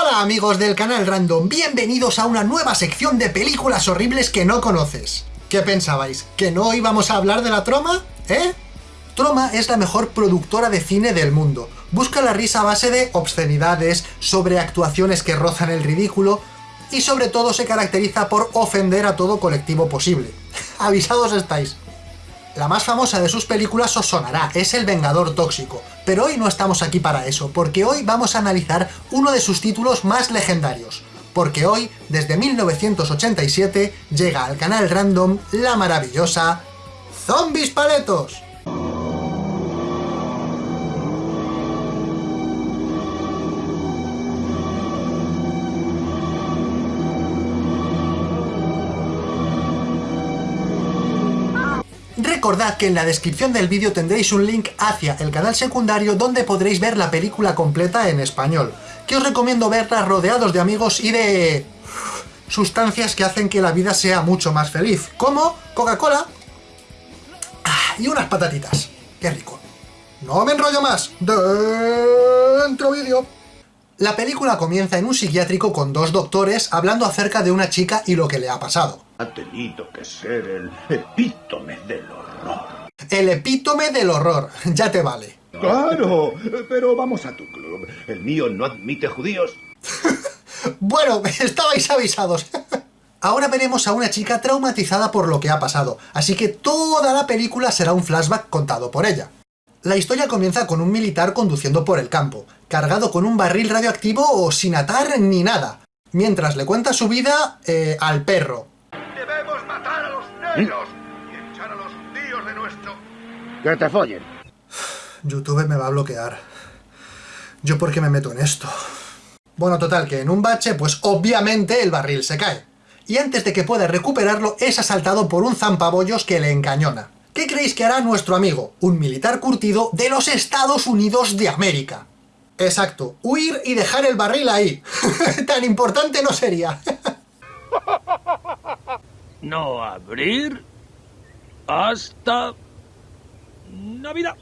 Hola amigos del canal Random, bienvenidos a una nueva sección de películas horribles que no conoces. ¿Qué pensabais? ¿Que no íbamos a hablar de la Troma? ¿Eh? Troma es la mejor productora de cine del mundo. Busca la risa a base de obscenidades, sobreactuaciones que rozan el ridículo, y sobre todo se caracteriza por ofender a todo colectivo posible. Avisados estáis. La más famosa de sus películas os sonará, es El Vengador Tóxico, pero hoy no estamos aquí para eso, porque hoy vamos a analizar uno de sus títulos más legendarios, porque hoy, desde 1987, llega al canal random la maravillosa Zombies Paletos. Recordad que en la descripción del vídeo tendréis un link hacia el canal secundario donde podréis ver la película completa en español, que os recomiendo verla rodeados de amigos y de... sustancias que hacen que la vida sea mucho más feliz, como Coca-Cola ah, y unas patatitas. ¡Qué rico! ¡No me enrollo más! ¡Dentro vídeo! La película comienza en un psiquiátrico con dos doctores hablando acerca de una chica y lo que le ha pasado. Ha tenido que ser el horror. El epítome del horror, ya te vale. Claro, pero vamos a tu club. El mío no admite judíos. bueno, estabais avisados. Ahora veremos a una chica traumatizada por lo que ha pasado, así que toda la película será un flashback contado por ella. La historia comienza con un militar conduciendo por el campo, cargado con un barril radioactivo o sin atar ni nada, mientras le cuenta su vida eh, al perro, y Que te follen. YouTube me va a bloquear. ¿Yo por qué me meto en esto? Bueno, total, que en un bache, pues obviamente el barril se cae. Y antes de que pueda recuperarlo, es asaltado por un zampabollos que le encañona. ¿Qué creéis que hará nuestro amigo? Un militar curtido de los Estados Unidos de América. Exacto, huir y dejar el barril ahí. Tan importante no sería. no abrir hasta Navidad.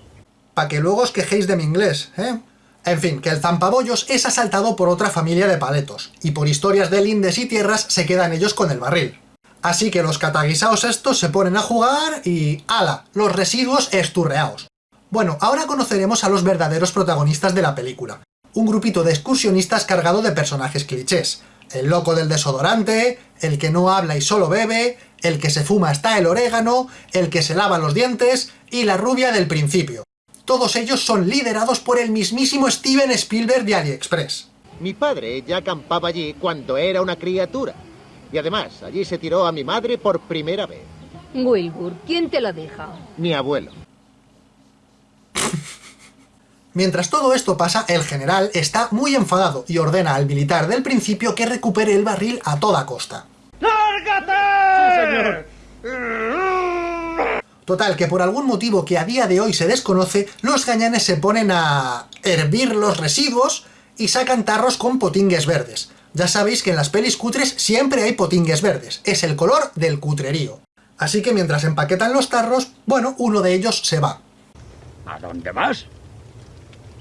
Para que luego os quejéis de mi inglés, ¿eh? En fin, que el zampabollos es asaltado por otra familia de paletos, y por historias de lindes y tierras se quedan ellos con el barril. Así que los cataguisaos estos se ponen a jugar y... ¡Hala! Los residuos esturreaos. Bueno, ahora conoceremos a los verdaderos protagonistas de la película. Un grupito de excursionistas cargado de personajes clichés, el loco del desodorante, el que no habla y solo bebe, el que se fuma hasta el orégano, el que se lava los dientes y la rubia del principio. Todos ellos son liderados por el mismísimo Steven Spielberg de AliExpress. Mi padre ya acampaba allí cuando era una criatura. Y además, allí se tiró a mi madre por primera vez. Wilbur, ¿quién te lo dijo? Mi abuelo. Mientras todo esto pasa, el general está muy enfadado y ordena al militar del principio que recupere el barril a toda costa. ¡Lárgate! Total, que por algún motivo que a día de hoy se desconoce, los gañanes se ponen a hervir los residuos y sacan tarros con potingues verdes. Ya sabéis que en las pelis cutres siempre hay potingues verdes, es el color del cutrerío. Así que mientras empaquetan los tarros, bueno, uno de ellos se va. ¿A dónde vas?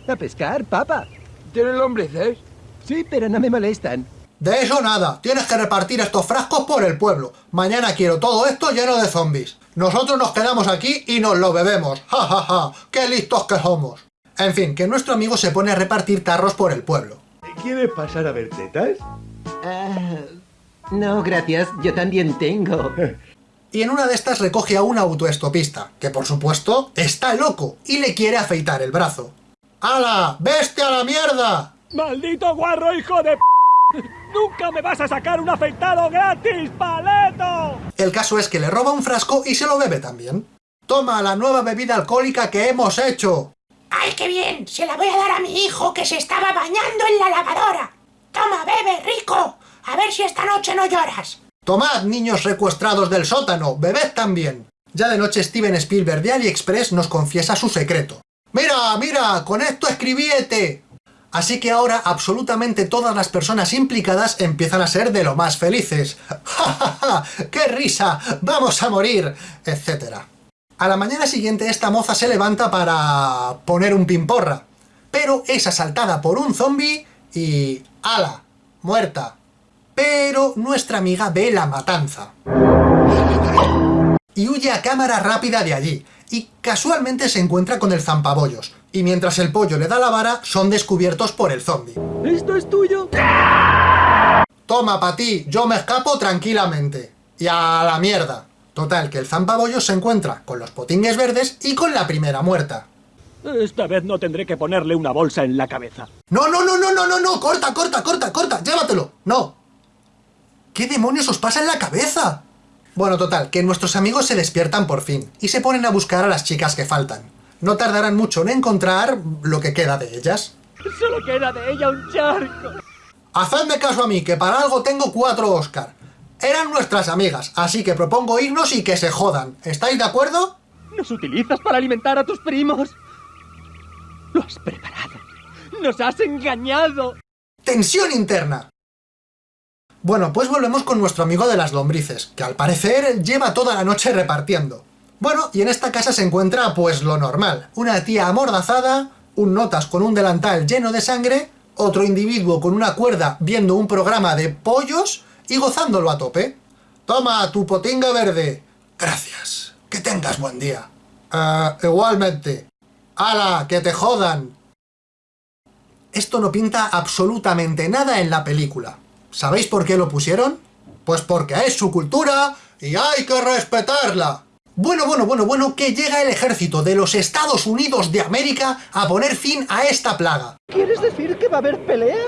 A pescar, papa. ¿Tienen lombrices? Sí, pero no me molestan. De eso nada, tienes que repartir estos frascos por el pueblo. Mañana quiero todo esto lleno de zombies. Nosotros nos quedamos aquí y nos lo bebemos. Ja, ja, ja, qué listos que somos. En fin, que nuestro amigo se pone a repartir tarros por el pueblo. ¿Quieres pasar a ver tetas? Ah, no, gracias, yo también tengo. Y en una de estas recoge a un autoestopista, que por supuesto está loco y le quiere afeitar el brazo. ¡Hala! ¡Veste a la mierda! ¡Maldito guarro, hijo de p... ¡Nunca me vas a sacar un afeitado gratis, paleto! El caso es que le roba un frasco y se lo bebe también. ¡Toma la nueva bebida alcohólica que hemos hecho! ¡Ay, qué bien! Se la voy a dar a mi hijo que se estaba bañando en la lavadora. ¡Toma, bebe, rico! A ver si esta noche no lloras. Tomad, niños recuestrados del sótano, bebed también. Ya de noche Steven Spielberg de AliExpress nos confiesa su secreto. ¡Mira, mira! ¡Con esto escribiete! Así que ahora absolutamente todas las personas implicadas empiezan a ser de lo más felices. ¡Ja, ja, ja! ¡Qué risa! ¡Vamos a morir! Etcétera. A la mañana siguiente esta moza se levanta para poner un pimporra, pero es asaltada por un zombie y... ¡Hala! muerta. Pero nuestra amiga ve la matanza. Y huye a cámara rápida de allí, y casualmente se encuentra con el zampabollos, y mientras el pollo le da la vara, son descubiertos por el zombie. ¿Esto es tuyo? Toma, pa' ti, yo me escapo tranquilamente. Y a la mierda. Total, que el zampabollos se encuentra con los potingues verdes y con la primera muerta. Esta vez no tendré que ponerle una bolsa en la cabeza. No, no, no, no, no, no, no, corta, corta, corta, corta, llévatelo. No. ¿Qué demonios os pasa en la cabeza? Bueno, total, que nuestros amigos se despiertan por fin y se ponen a buscar a las chicas que faltan. No tardarán mucho en encontrar lo que queda de ellas. Solo queda de ella un charco. Hacedme caso a mí, que para algo tengo cuatro Oscar. Eran nuestras amigas, así que propongo irnos y que se jodan. ¿Estáis de acuerdo? Nos utilizas para alimentar a tus primos. Lo has preparado. Nos has engañado. ¡Tensión interna! Bueno, pues volvemos con nuestro amigo de las lombrices, que al parecer lleva toda la noche repartiendo. Bueno, y en esta casa se encuentra pues lo normal. Una tía amordazada, un notas con un delantal lleno de sangre, otro individuo con una cuerda viendo un programa de pollos y gozándolo a tope. Toma, tu potinga verde. Gracias. Que tengas buen día. Ah, igualmente. ¡Hala! ¡Que te jodan! Esto no pinta absolutamente nada en la película. ¿Sabéis por qué lo pusieron? Pues porque es su cultura y hay que respetarla. Bueno, bueno, bueno, bueno, que llega el ejército de los Estados Unidos de América a poner fin a esta plaga. ¿Quieres decir que va a haber pelea?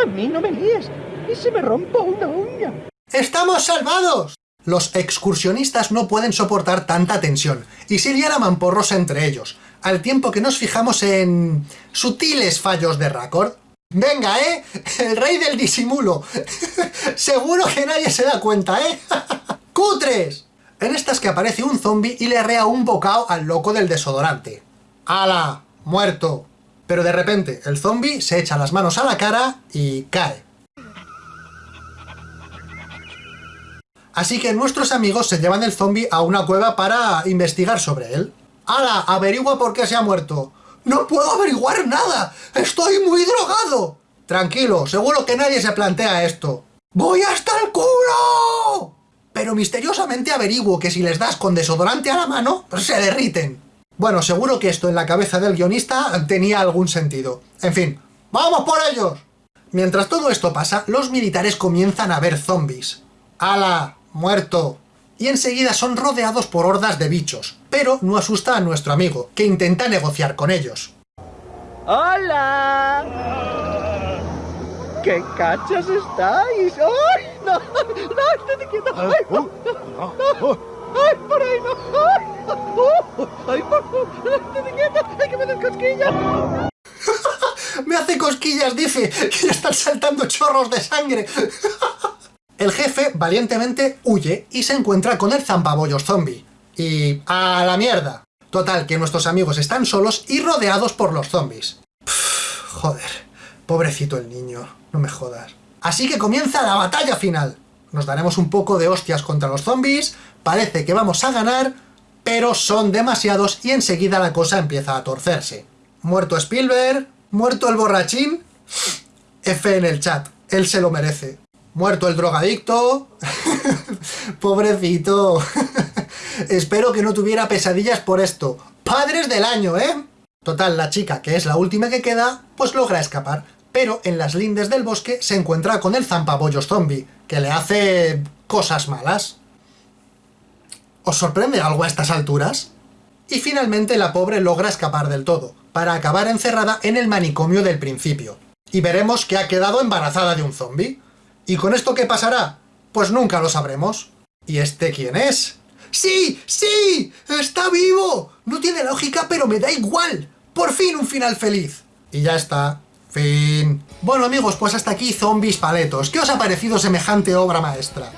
A mí no me líes. ¿Y si me rompo una uña? ¡Estamos salvados! Los excursionistas no pueden soportar tanta tensión, y se lian a mamporros entre ellos, al tiempo que nos fijamos en... sutiles fallos de récord. Venga, ¿eh? El rey del disimulo. Seguro que nadie se da cuenta, ¿eh? ¡Cutres! En estas que aparece un zombie y le arrea un bocado al loco del desodorante. ¡Hala! ¡Muerto! Pero de repente el zombie se echa las manos a la cara y cae. Así que nuestros amigos se llevan el zombie a una cueva para investigar sobre él. ¡Hala! Averigua por qué se ha muerto. ¡No puedo averiguar nada! ¡Estoy muy drogado! Tranquilo, seguro que nadie se plantea esto. ¡Voy hasta el culo! Pero misteriosamente averiguo que si les das con desodorante a la mano, se derriten. Bueno, seguro que esto en la cabeza del guionista tenía algún sentido. En fin, ¡vamos por ellos! Mientras todo esto pasa, los militares comienzan a ver zombies. ¡Hala! ¡Muerto! Y enseguida son rodeados por hordas de bichos, pero no asusta a nuestro amigo, que intenta negociar con ellos. ¡Hola! ¡Qué cachas estáis! ¡Ay! ¡No! ¡No! ¡Estate quieto! ¡Ay! no, no, ¡Ay! ¡Por ahí no! ¡Ay! ¡Ay! ¡Por favor! ¡Estate quieto! ¡Ay! ¡Que me den cosquillas! ¡Me hace cosquillas! Dice que le están saltando chorros de sangre. El jefe valientemente huye y se encuentra con el zampabollos zombie. Y... ¡a la mierda! Total, que nuestros amigos están solos y rodeados por los zombies. Pff, joder, pobrecito el niño, no me jodas. Así que comienza la batalla final. Nos daremos un poco de hostias contra los zombies, parece que vamos a ganar, pero son demasiados y enseguida la cosa empieza a torcerse. Muerto Spielberg, muerto el borrachín, F en el chat, él se lo merece. Muerto el drogadicto, pobrecito. Espero que no tuviera pesadillas por esto. ¡Padres del año, eh! Total, la chica, que es la última que queda, pues logra escapar. Pero en las lindes del bosque se encuentra con el zampabollos zombie, que le hace... cosas malas. ¿Os sorprende algo a estas alturas? Y finalmente la pobre logra escapar del todo, para acabar encerrada en el manicomio del principio. Y veremos que ha quedado embarazada de un zombie. ¿Y con esto qué pasará? Pues nunca lo sabremos. ¿Y este quién es? ¡Sí! ¡Sí! ¡Está vivo! No tiene lógica, pero me da igual. ¡Por fin un final feliz! Y ya está. Fin. Bueno amigos, pues hasta aquí Zombies Paletos. ¿Qué os ha parecido semejante obra maestra?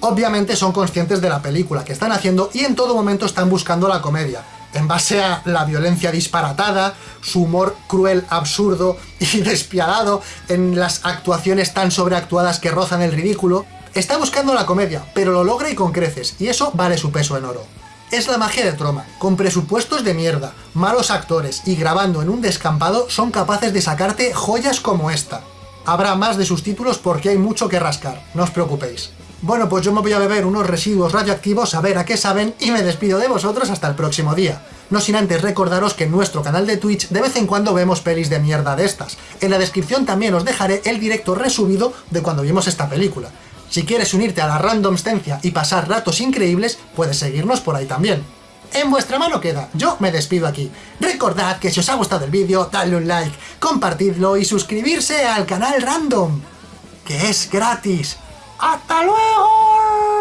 Obviamente son conscientes de la película que están haciendo y en todo momento están buscando la comedia. En base a la violencia disparatada, su humor cruel, absurdo y despiadado, en las actuaciones tan sobreactuadas que rozan el ridículo, Está buscando la comedia, pero lo logra y con creces, y eso vale su peso en oro. Es la magia de Troma, con presupuestos de mierda, malos actores y grabando en un descampado son capaces de sacarte joyas como esta. Habrá más de sus títulos porque hay mucho que rascar, no os preocupéis. Bueno, pues yo me voy a beber unos residuos radioactivos a ver a qué saben y me despido de vosotros hasta el próximo día. No sin antes recordaros que en nuestro canal de Twitch de vez en cuando vemos pelis de mierda de estas. En la descripción también os dejaré el directo resubido de cuando vimos esta película. Si quieres unirte a la randomstencia y pasar ratos increíbles, puedes seguirnos por ahí también. En vuestra mano queda, yo me despido aquí. Recordad que si os ha gustado el vídeo, dadle un like, compartidlo y suscribirse al canal Random, que es gratis. ¡Hasta luego!